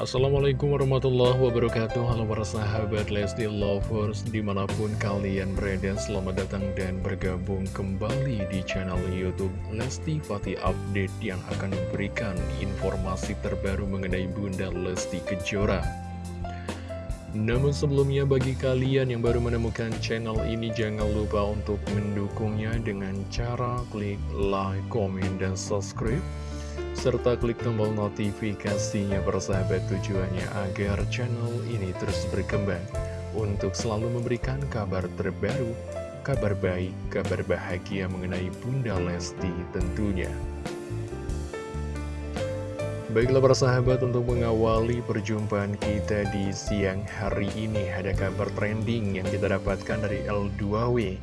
Assalamualaikum warahmatullahi wabarakatuh. Halo para sahabat Lesti Lovers Di mana pun kalian berada Selamat datang dan bergabung kembali di channel Youtube Lesti Fatih Update Yang akan memberikan informasi terbaru mengenai Bunda Lesti Kejora. Namun sebelumnya bagi kalian yang baru menemukan channel ini Jangan lupa untuk mendukungnya dengan cara klik like, komen, dan subscribe serta klik tombol notifikasinya persahabat tujuannya agar channel ini terus berkembang untuk selalu memberikan kabar terbaru, kabar baik, kabar bahagia mengenai Bunda Lesti tentunya. Baiklah para sahabat untuk mengawali perjumpaan kita di siang hari ini Ada kabar trending yang kita dapatkan dari L2W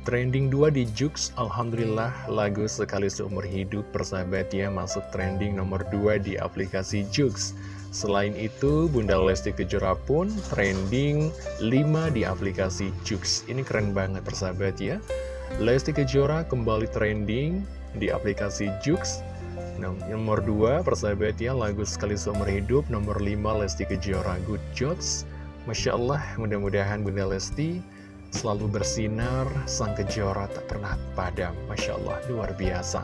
Trending 2 di Jux, Alhamdulillah lagu sekali seumur hidup persahabat ya masuk trending nomor 2 di aplikasi Jux. Selain itu, Bunda Lesti Kejora pun trending 5 di aplikasi Jux. Ini keren banget persahabat ya. Lesti Kejora kembali trending di aplikasi Jux. Nomor 2 persahabat ya lagu sekali seumur hidup. Nomor 5 Lesti Kejora Good Jobs. Masya Allah mudah-mudahan Bunda Lesti selalu bersinar, sang kejora tak pernah padam. Masya Allah, luar biasa.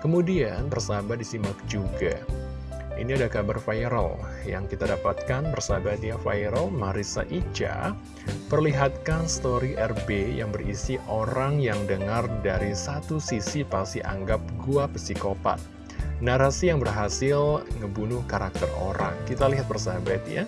Kemudian, persahabat disimak juga. Ini ada kabar viral yang kita dapatkan bersahabat ya viral Marisa Ica perlihatkan story RB yang berisi orang yang dengar dari satu sisi pasti anggap gua psikopat. Narasi yang berhasil ngebunuh karakter orang. Kita lihat persahabat ya.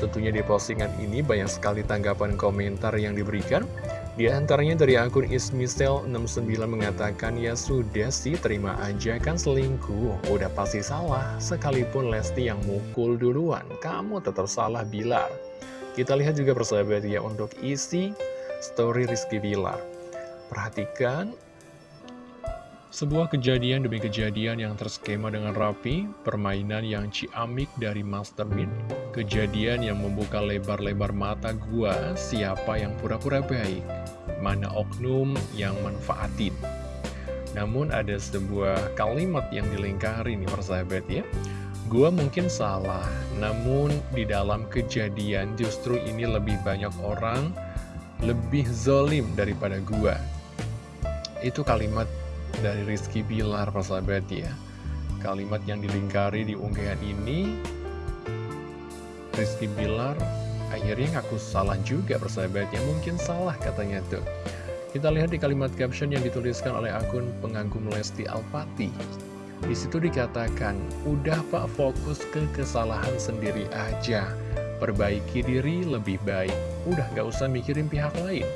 Tentunya di postingan ini banyak sekali tanggapan komentar yang diberikan. Di antaranya dari akun ismisel69 mengatakan, ya sudah sih terima aja kan selingkuh, udah pasti salah. Sekalipun Lesti yang mukul duluan, kamu tetap salah Bilar. Kita lihat juga persahabat ya untuk isi story Rizky Bilar. Perhatikan sebuah kejadian demi kejadian yang terskema dengan rapi, permainan yang ciamik dari Mastermind, kejadian yang membuka lebar-lebar mata gua siapa yang pura-pura baik, mana oknum yang manfaatin. Namun ada sebuah kalimat yang dilingkari nih persahabat ya. Gua mungkin salah, namun di dalam kejadian justru ini lebih banyak orang lebih zolim daripada gua. Itu kalimat dari Rizky Bilar persahabat ya. Kalimat yang dilingkari di unggahan ini Rizky Bilar akhirnya ngaku salah juga persahabat ya. Mungkin salah katanya tuh. Kita lihat di kalimat caption yang dituliskan oleh akun pengagum Lesti Alpati. Di situ dikatakan, udah pak fokus ke kesalahan sendiri aja, perbaiki diri lebih baik, udah gak usah mikirin pihak lain.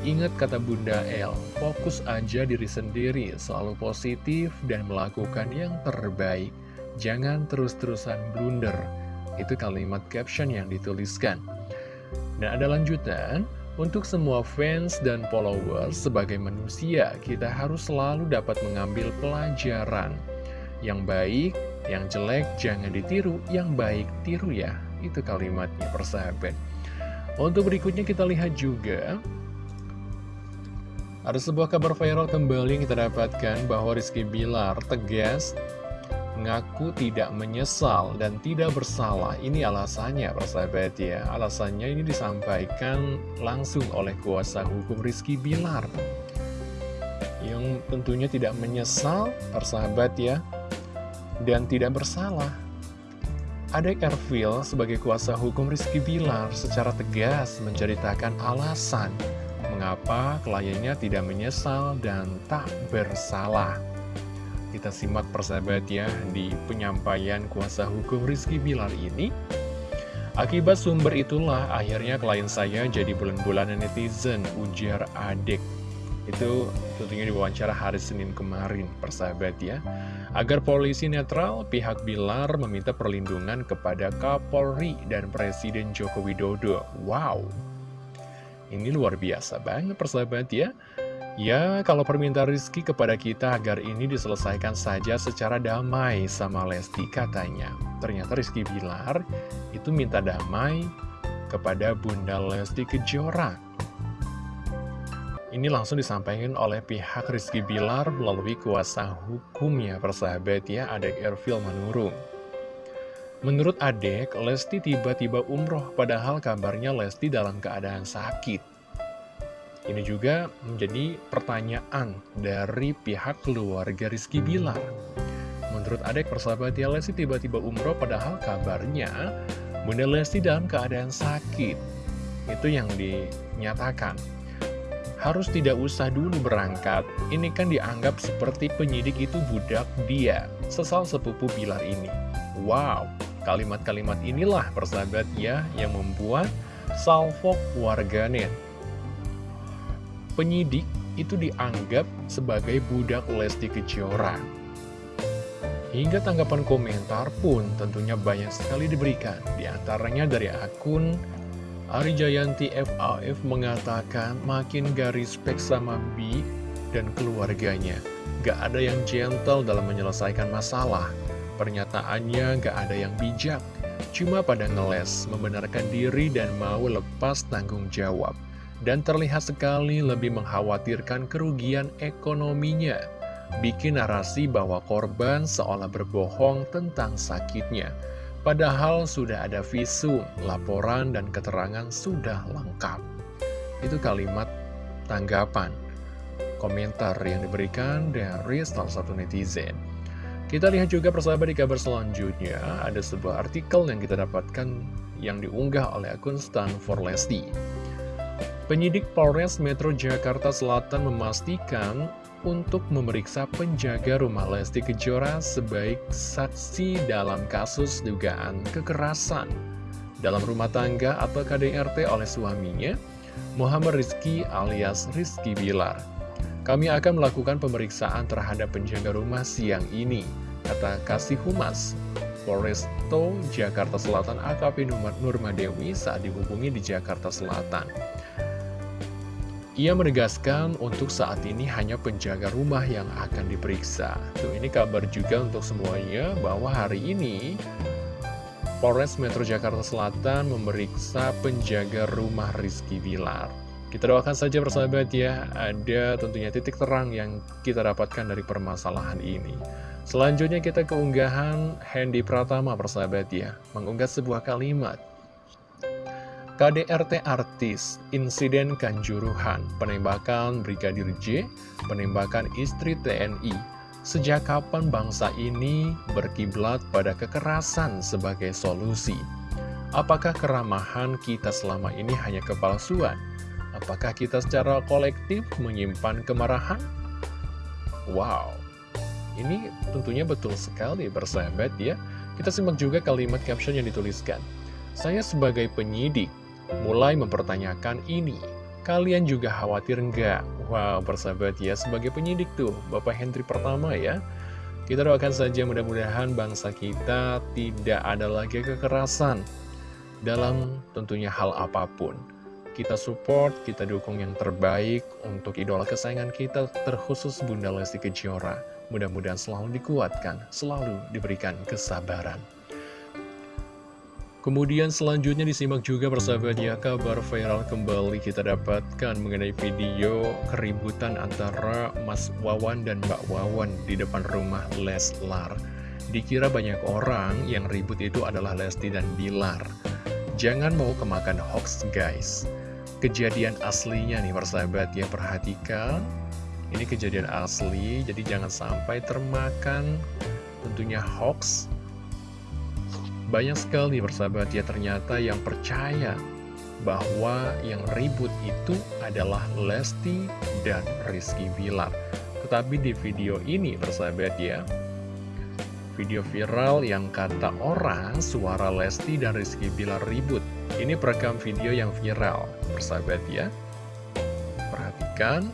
Ingat kata Bunda El, fokus aja diri sendiri, selalu positif dan melakukan yang terbaik. Jangan terus-terusan blunder. Itu kalimat caption yang dituliskan. Nah, ada lanjutan. Untuk semua fans dan followers, sebagai manusia, kita harus selalu dapat mengambil pelajaran. Yang baik, yang jelek, jangan ditiru. Yang baik, tiru ya. Itu kalimatnya, persahabat. Untuk berikutnya kita lihat juga ada sebuah kabar viral kembali yang kita dapatkan bahwa Rizky Bilar tegas ngaku tidak menyesal dan tidak bersalah. Ini alasannya, persahabat ya. Alasannya ini disampaikan langsung oleh kuasa hukum Rizky Bilar. Yang tentunya tidak menyesal, persahabat ya, dan tidak bersalah. Ada Ervil sebagai kuasa hukum Rizky Bilar secara tegas menceritakan alasan mengapa kliennya tidak menyesal dan tak bersalah. Kita simak persahabat ya di penyampaian kuasa hukum Rizky Bilar ini. Akibat sumber itulah akhirnya klien saya jadi bulan-bulanan netizen ujar adik. Itu tentunya diwawancara hari Senin kemarin persahabat ya. Agar polisi netral, pihak Bilar meminta perlindungan kepada Kapolri dan Presiden Joko Widodo. Wow, ini luar biasa banget persahabat ya. Ya, kalau permintaan Rizky kepada kita agar ini diselesaikan saja secara damai sama Lesti katanya. Ternyata Rizky Bilar itu minta damai kepada Bunda Lesti Kejora. Ini langsung disampaikan oleh pihak Rizky Bilar melalui kuasa hukumnya persahabat ya, ada Ervil Manurung. Menurut adek, Lesti tiba-tiba umroh padahal kabarnya Lesti dalam keadaan sakit. Ini juga menjadi pertanyaan dari pihak keluarga Rizky Bilar. Menurut adek persahabat ya Lesti tiba-tiba umroh padahal kabarnya Bunda Lesti dalam keadaan sakit. Itu yang dinyatakan. Harus tidak usah dulu berangkat. Ini kan dianggap seperti penyidik itu budak dia. Sesal sepupu Bilar ini. Wow, Kalimat-kalimat inilah persahabat ya yang membuat salvok warganet. Penyidik itu dianggap sebagai budak Lesti Kejora. Hingga tanggapan komentar pun tentunya banyak sekali diberikan. Di antaranya dari akun Ari Jayanti FAF mengatakan makin garis respect sama Bi dan keluarganya. Gak ada yang gentle dalam menyelesaikan masalah. Pernyataannya gak ada yang bijak, cuma pada ngeles, membenarkan diri dan mau lepas tanggung jawab. Dan terlihat sekali lebih mengkhawatirkan kerugian ekonominya. Bikin narasi bahwa korban seolah berbohong tentang sakitnya. Padahal sudah ada visum, laporan, dan keterangan sudah lengkap. Itu kalimat tanggapan, komentar yang diberikan dari salah satu netizen. Kita lihat juga persahabat di kabar selanjutnya, ada sebuah artikel yang kita dapatkan yang diunggah oleh akun Stan for Lesti. Penyidik Polres Metro Jakarta Selatan memastikan untuk memeriksa penjaga rumah Lesti Kejora sebaik saksi dalam kasus dugaan kekerasan dalam rumah tangga atau KDRT oleh suaminya, Muhammad Rizky alias Rizky Bilar. Kami akan melakukan pemeriksaan terhadap penjaga rumah siang ini, kata Kasih Humas. Polresto Jakarta Selatan AKP Nurmadewi saat dihubungi di Jakarta Selatan. Ia menegaskan untuk saat ini hanya penjaga rumah yang akan diperiksa. Tuh ini kabar juga untuk semuanya bahwa hari ini Polres Metro Jakarta Selatan memeriksa penjaga rumah Rizky Bilar. Kita doakan saja persahabat ya, ada tentunya titik terang yang kita dapatkan dari permasalahan ini. Selanjutnya kita keunggahan Hendy Pratama persahabat ya, mengunggah sebuah kalimat. KDRT artis, insiden kanjuruhan, penembakan Brigadir J, penembakan istri TNI. Sejak kapan bangsa ini berkiblat pada kekerasan sebagai solusi? Apakah keramahan kita selama ini hanya kepalsuan? Apakah kita secara kolektif menyimpan kemarahan? Wow, ini tentunya betul sekali bersahabat ya. Kita simak juga kalimat caption yang dituliskan. Saya sebagai penyidik, mulai mempertanyakan ini. Kalian juga khawatir nggak? Wow, bersahabat ya, sebagai penyidik tuh, Bapak Hendri pertama ya. Kita doakan saja mudah-mudahan bangsa kita tidak ada lagi kekerasan dalam tentunya hal apa pun kita support, kita dukung yang terbaik untuk idola kesayangan kita, terkhusus Bunda Lesti Kejora. Mudah-mudahan selalu dikuatkan, selalu diberikan kesabaran. Kemudian selanjutnya disimak juga persahabat ya kabar viral kembali kita dapatkan mengenai video keributan antara Mas Wawan dan Mbak Wawan di depan rumah Leslar. Dikira banyak orang yang ribut itu adalah Lesti dan Bilar. Jangan mau kemakan hoax guys kejadian aslinya nih persahabat ya perhatikan. Ini kejadian asli jadi jangan sampai termakan. Tentunya hoax. Banyak sekali persahabat ya ternyata yang percaya bahwa yang ribut itu adalah Lesti dan Rizky Bilar. Tetapi di video ini persahabat ya video viral yang kata orang suara Lesti dan Rizky Bilar ribut ini perekam video yang viral, persahabat ya. Perhatikan.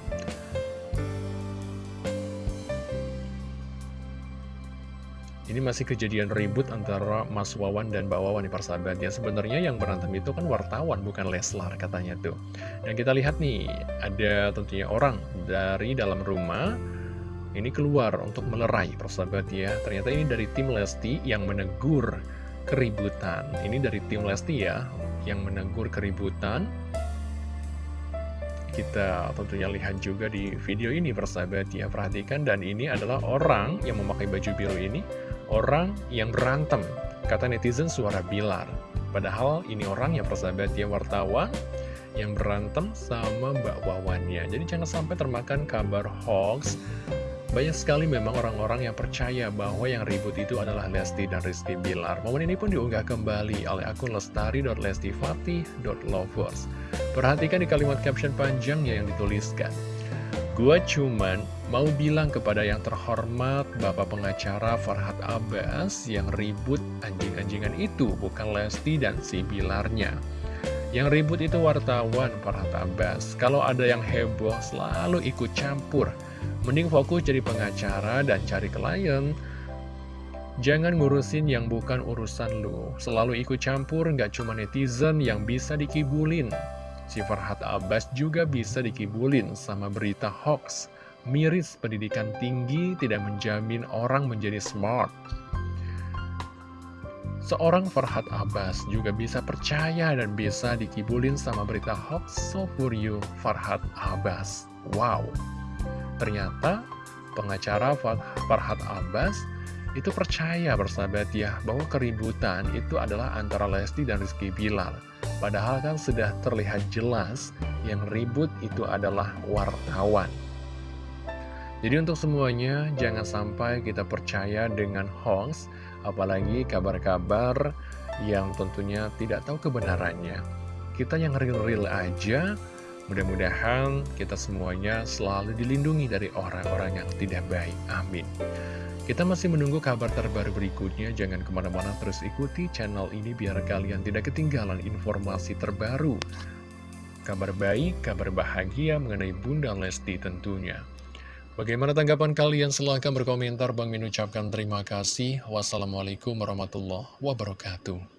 Ini masih kejadian ribut antara Mas Wawan dan Mbak Wawan nih persahabat ya. Sebenarnya yang berantem itu kan wartawan bukan Leslar katanya tuh. Dan kita lihat nih, ada tentunya orang dari dalam rumah ini keluar untuk melerai persahabat ya. Ternyata ini dari tim Lesti yang menegur keributan. Ini dari tim Lesti ya, yang menegur keributan. Kita tentunya lihat juga di video ini persahabat ya, perhatikan dan ini adalah orang yang memakai baju biru ini, orang yang berantem Kata netizen suara Bilar. Padahal ini orang yang persahabat ya wartawan yang berantem sama Mbak Wawannya. Jadi jangan sampai termakan kabar hoax banyak sekali memang orang-orang yang percaya bahwa yang ribut itu adalah Lesti dan Rizky Bilar. Momen ini pun diunggah kembali oleh akun lestari.lestifatih.lovers. Perhatikan di kalimat caption panjangnya yang dituliskan. Gua cuman mau bilang kepada yang terhormat Bapak pengacara Farhad Abbas yang ribut anjing-anjingan itu bukan Lesti dan si Bilarnya. Yang ribut itu wartawan Farhad Abbas. Kalau ada yang heboh selalu ikut campur Mending fokus jadi pengacara dan cari klien. Jangan ngurusin yang bukan urusan lu. Selalu ikut campur, nggak cuma netizen yang bisa dikibulin. Si Farhat Abbas juga bisa dikibulin sama berita hoax. Miris pendidikan tinggi tidak menjamin orang menjadi smart. Seorang Farhat Abbas juga bisa percaya dan bisa dikibulin sama berita hoax. So for you, Farhat Abbas. Wow! Ternyata pengacara Farhad Abbas itu percaya bersahabat ya bahwa keributan itu adalah antara Lesti dan Rizky Bilar. Padahal kan sudah terlihat jelas yang ribut itu adalah wartawan. Jadi untuk semuanya jangan sampai kita percaya dengan hoax, apalagi kabar-kabar yang tentunya tidak tahu kebenarannya. Kita yang real-real aja Mudah-mudahan kita semuanya selalu dilindungi dari orang-orang yang tidak baik. Amin. Kita masih menunggu kabar terbaru berikutnya. Jangan ke mana-mana terus ikuti channel ini biar kalian tidak ketinggalan informasi terbaru. Kabar baik, kabar bahagia mengenai Bunda Lesti tentunya. Bagaimana tanggapan kalian? Silahkan berkomentar. Bang Min ucapkan terima kasih. Wassalamualaikum warahmatullahi wabarakatuh.